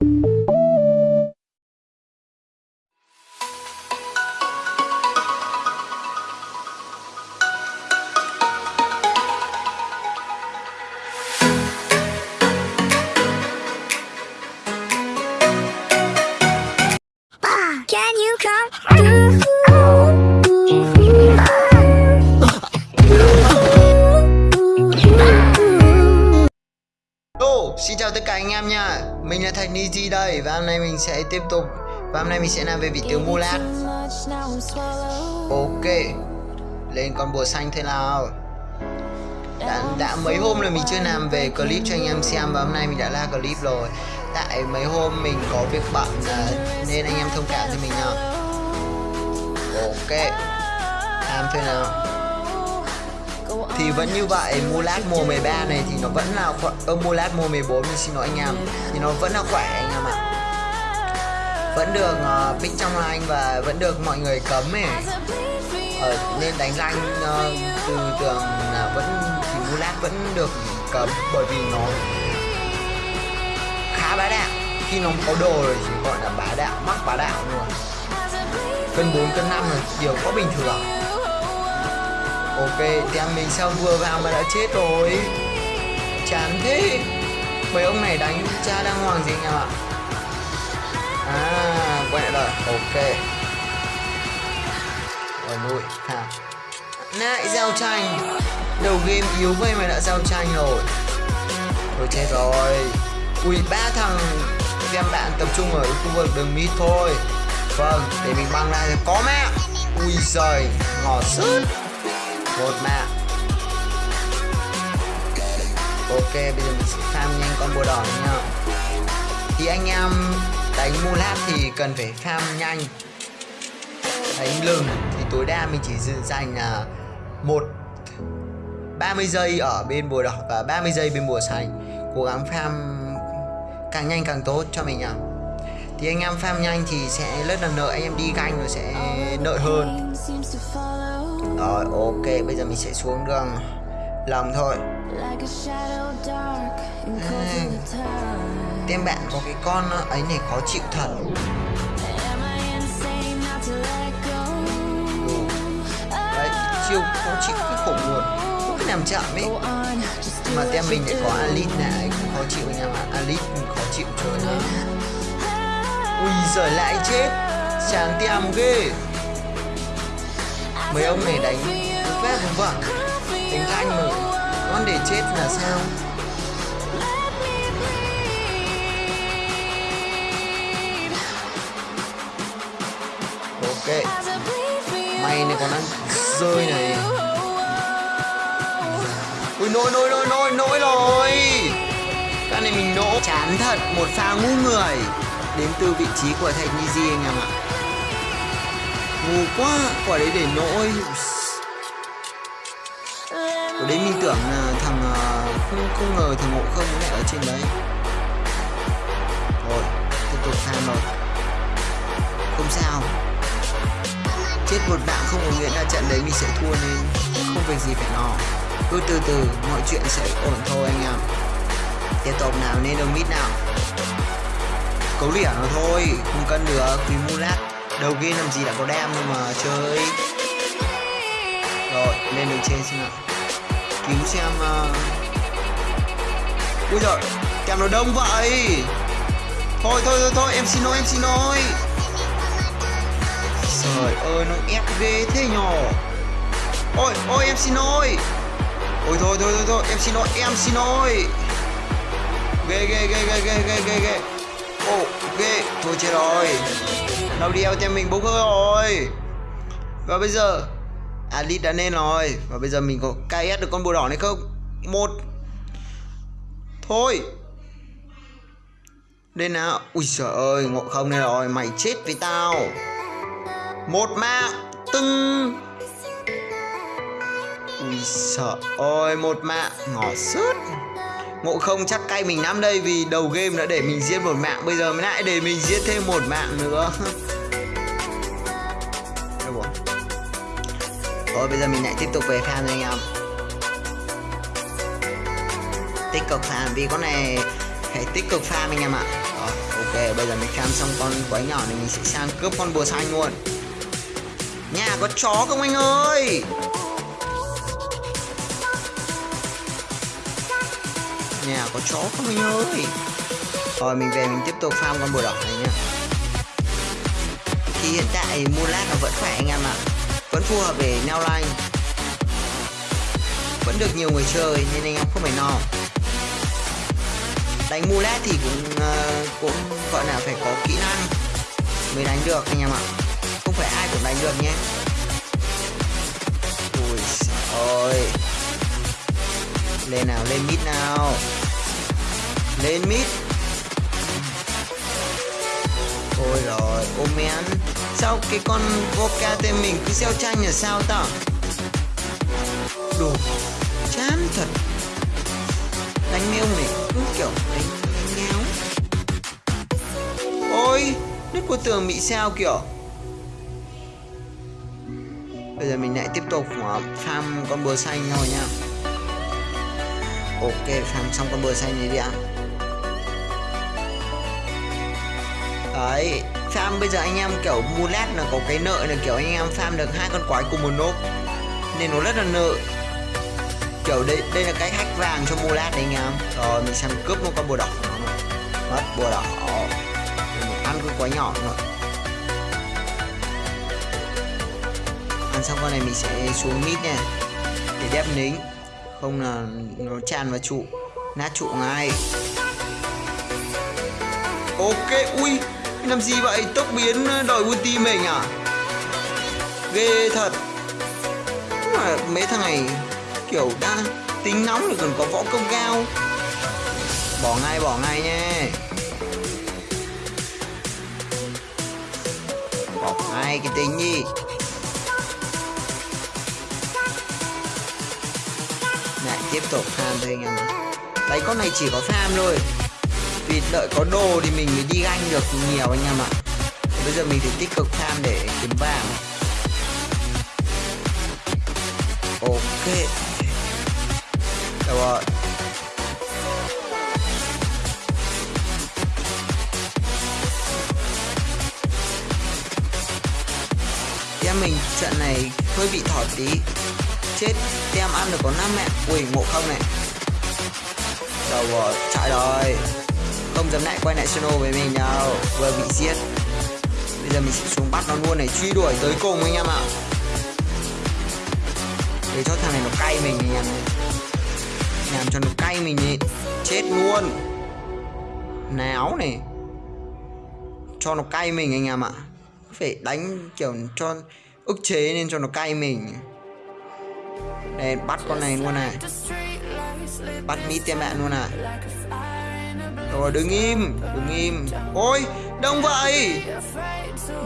Can you come through? Xin chào tất cả anh em nha mình là Thạch Niji đây Và hôm nay mình sẽ tiếp tục Và hôm nay mình sẽ làm về vị tướng Mulat Ok Lên con bùa xanh thế nào? Đã, đã mấy hôm rồi mình chưa làm về clip cho anh em xem Và hôm nay mình đã ra clip rồi. Tại mấy hôm mình có việc bận à, Nên anh em thông cảm cho mình nào Ok Làm thế nào thì vẫn như vậy Mulat mùa 13 này thì nó vẫn là khỏe ơ Mulat mùa 14 mình xin lỗi anh em. Thì nó vẫn là khỏe anh em ạ. Vẫn được uh, pick trong line và vẫn được mọi người cấm ấy. Ờ, nên đánh rank uh, từ tưởng là vẫn thì Mulat vẫn được cấm bởi vì nó khá bá đạo. Khi nó có đồ rồi thì gọi là bá đạo mắc bá đạo luôn. Cân 4 cân 5 là điều có bình thường Ok, tem mình sao vừa vào mà đã chết rồi? Chán thế. Mấy ông này đánh cha đang hoàng gì nhỉ? Ạ À, quay lại rồi, ok. Rồi nuôi, ha Lại giao tranh. Đầu game yếu vậy mà đã giao tranh rồi. Thôi chết rồi. Ui, ba thằng Em bạn tập trung ở khu vực đường mid thôi. Vâng, để mình băng ra thì có mẹ. Ui giời, ngọt sứt một mạng ok bây giờ mình sẽ farm nhanh con bùa đỏ này nha thì anh em đánh mulat thì cần phải farm nhanh. Đánh lừng thì tối đa mình chỉ dành là một 30 giây ở bên bùa đỏ và 30 giây bên bùa xanh cố gắng farm càng nhanh càng tốt cho mình nhá thì anh em farm nhanh thì sẽ rất là nợ anh em đi canh nó sẽ nợ hơn rồi ok bây giờ mình sẽ xuống đường lòng thôi. À, bạn có cái con ấy này khó chịu thật. Ừ. Đấy chiêu khó chịu cái khổ Không cái làm chậm ấy. Mà tem mình lại có Alit này cũng khó chịu anh em ạ Alit khó chịu chơi nữa Ui giời lại chết. Chán tem ghê mấy ông này đánh vét phép đúng đánh thanh mà con để chết là sao? Ok. Mày này còn ăn rơi này. Ui nỗi nỗi nỗi nỗi nỗi rồi. Cái này mình nỗ chán thật, một pha ngu người. Đến từ vị trí của thạch Niji anh em ạ ngu quá. Quả đấy để nỗi. Quả đấy mình tưởng là thằng ờ, không không ngờ thằng ngộ không lại ở trên đấy. Rồi, tiếp tục tham rồi. Không sao. Chết một bạn không có nghĩa là trận đấy mình sẽ thua nên không việc gì phải lo. Cứ từ từ, mọi chuyện sẽ ổn thôi anh em. Tiếp tục nào nên đồng mít nào? Cấu lỉa nó thôi, không cân được, vì mulat đầu game làm gì đã có đam đâu mà chơi rồi, lên đường trên xem nào. Cứu xem uh... ui giời, kèm nó đông vậy. Thôi thôi thôi thôi, em xin lỗi, em xin lỗi. Trời ơi, nó ép ghê thế nhỏ ôi ôi, em xin lỗi. Ôi, thôi thôi thôi thôi, em xin lỗi, em xin lỗi. Ghê ghê ghê ghê ghê ghê ghê ghê ok ghê thôi chết rồi. Đâu đi theo mình bốc hơi rồi. Và bây giờ, Alit đã lên rồi. Và bây giờ mình có KS được con bùa đỏ này không? Một. Thôi. Lên nào. Ui trời ơi, ngộ không này rồi, mày chết với tao. Một mạng tưng. Ui sợ ơi, một mạng ngỏ sứt ngộ không chắc cay mình lắm đây vì đầu game đã để mình giết một mạng. Bây giờ mới lại để mình giết thêm một mạng nữa. Thôi bây giờ mình lại tiếp tục về farm anh em. Tích cực farm vì con này hãy tích cực farm anh em ạ. Đó, ok bây giờ mình farm xong con quái nhỏ này mình sẽ sang cướp con bùa xanh luôn nhà có chó không anh ơi? Nhà có chó không anh ơi? Rồi mình về mình tiếp tục farm con bùa đỏ này nhá. Thì hiện tại Mulat nó vẫn khỏe anh em ạ. Vẫn phù hợp để neo line. Vẫn được nhiều người chơi nên anh em không phải lo. Đánh Mulat thì cũng uh, cũng gọi là phải có kỹ năng mới đánh được anh em ạ. Không phải ai cũng đánh được nhé. Ui ôi lên nào, lên mid nào. Lên mid. Ôi rồi ô men sao cái con voca tên mình cứ xeo tranh là sao ta đồ, chán thật. Đánh mèo này cứ kiểu đánh ngáo ôi nứt của tường bị sao kiểu. Bây giờ mình lại tiếp tục ờ, farm con bừa xanh thôi nha ok farm xong con bừa xanh này đi ạ. Đấy farm bây giờ anh em, kiểu mulet là có cái nợ là, kiểu, anh em farm được hai con quái cùng một nốt nên nó rất là nợ. Kiểu, đây đây là cái hack vàng cho mulet đấy anh em. Rồi, mình sang cướp một con bùa đỏ mất bùa đỏ. Mình ăn cái quái nhỏ rồi. ăn xong con này mình sẽ xuống mít nha. Để đép nính không là nó tràn vào trụ, nát trụ ngay. Ok, ui làm gì vậy? Tốc biến ờ, đòi ulti mình à ghê thật. Mà mấy thằng này kiểu đã tính nóng rồi còn có võ công cao. Bỏ ngay bỏ ngay nha bỏ ngay cái tính gì tiếp tục farm thôi anh em đấy, con này chỉ có farm thôi. Vì đợi có đồ thì mình mới đi ganh được nhiều anh em ạ. Bây giờ mình phải tích cực farm để kiếm vàng. Ok. Được rồi. Em mình trận này hơi bị thỏ tí. Chết. Tem ăn được có 5 mẹ. Ui ngộ không này. Đầu rồi? Chạy rồi Không dám lại quay lại channel với mình đâu. Vừa bị giết. Bây giờ mình sẽ xuống bắt nó luôn này. Truy đuổi tới cùng anh em ạ. Để cho thằng này nó cay mình anh em này làm cho nó cay mình đi. Chết luôn. Náo này. Cho nó cay mình anh em ạ. Phải đánh kiểu cho ức chế nên cho nó cay mình đây bắt con này luôn này bắt mít tiêm bạn luôn à. Rồi, đứng im đứng im. Ôi, đông vậy.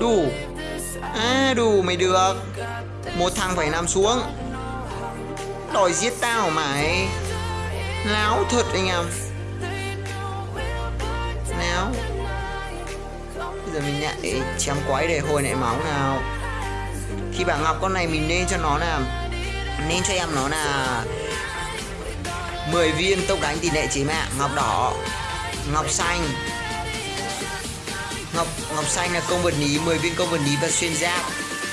Đủ. À đủ mày được. Một thằng phải nằm xuống. Đòi giết tao mày. Láo thật anh em. Láo. Bây giờ mình nhảy, chém quái để hồi lại máu nào. Khi bạn ngọc con này mình nên cho nó làm nên cho em nó là 10 viên tốc đánh tỷ lệ chỉ mạng ngọc đỏ, ngọc xanh. Ngọc ngọc xanh là công vật lý 10 viên công vật lý và xuyên giáp.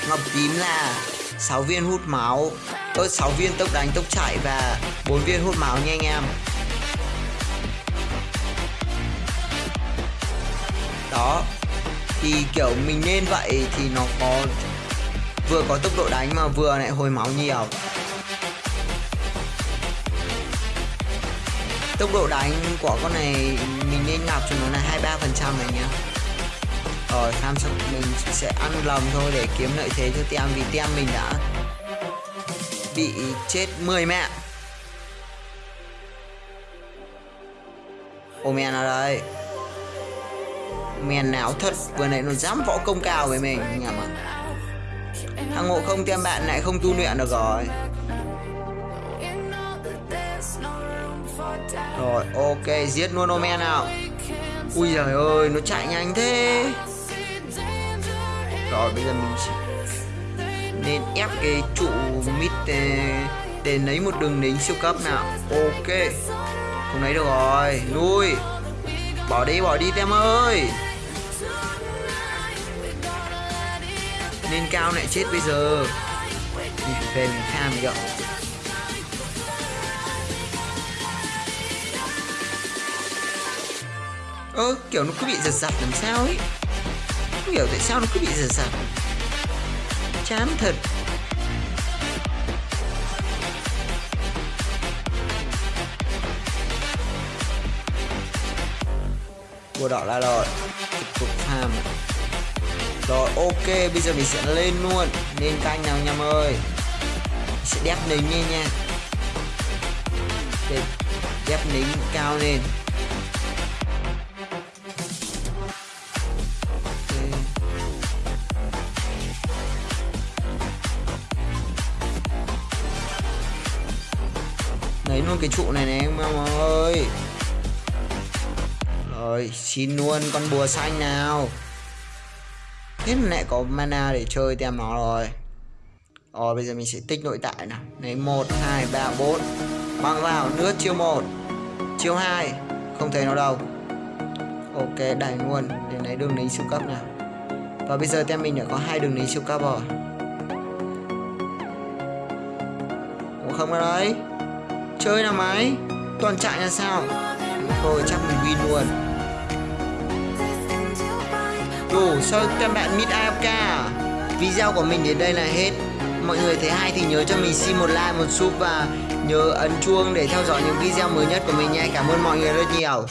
Ngọc tím là 6 viên hút máu. Ơ 6 viên tốc đánh, tốc chạy và 4 viên hút máu nha anh em. Đó. Thì, kiểu, mình nên vậy thì nó có, vừa có tốc độ đánh mà vừa lại hồi máu nhiều. Tốc độ đánh của con này, mình nên ngọc cho nó là 23 phần trăm này nhá. Rồi tham xong mình sẽ ăn lầm thôi để kiếm lợi thế cho tem vì tem mình đã bị chết 10 mẹ Ô men ở đây? Men nào? Thật, Vừa nãy nó dám võ công cao với mình nhầm à Thằng ngộ không tem bạn lại không tu luyện được rồi. Rồi ok giết luôn Omen nào. Ui giời ơi nó chạy nhanh thế. Rồi bây giờ mình nên ép cái trụ mid ờ, để, để lấy một đường lính siêu cấp nào. Ok. Không lấy được rồi lui. Bỏ đi bỏ đi tem ơi. Nên cao lại chết bây giờ. Mình phải về mình tham đi ơ Ơ kiểu nó cứ bị giật giật làm sao ấy. Không hiểu tại sao nó cứ bị giật giật. Chán thật. Bùa đỏ là rồi Tiếp tục farm Rồi, ok, bây giờ mình sẽ lên luôn. Lên canh nào nhầm ơi. Mình sẽ đép nính nha nha. Để đép nính cao lên. Luôn cái trụ này này em ơi. Rồi xin luôn con bùa xanh nào. Thế mà lại có mana để chơi tem nó rồi. Rồi bây giờ mình sẽ tích nội tại nào. Lấy 1, 2, 3, 4 Băng vào nước chiêu 1 Chiêu 2 Không thấy nó đâu. Ok đẩy luôn. Để lấy đường lính siêu cấp nào. Và bây giờ tem mình đã có hai đường lính siêu cấp rồi. Ủa không ở đấy. Chơi nào máy Toàn chạy là sao? Thôi chắc mình win luôn. Đủ sao các bạn mid AFK? Video của mình đến đây là hết. Mọi người thấy hay thì nhớ cho mình xin một like, một sub và nhớ ấn chuông để theo dõi những video mới nhất của mình nha Cảm ơn mọi người rất nhiều.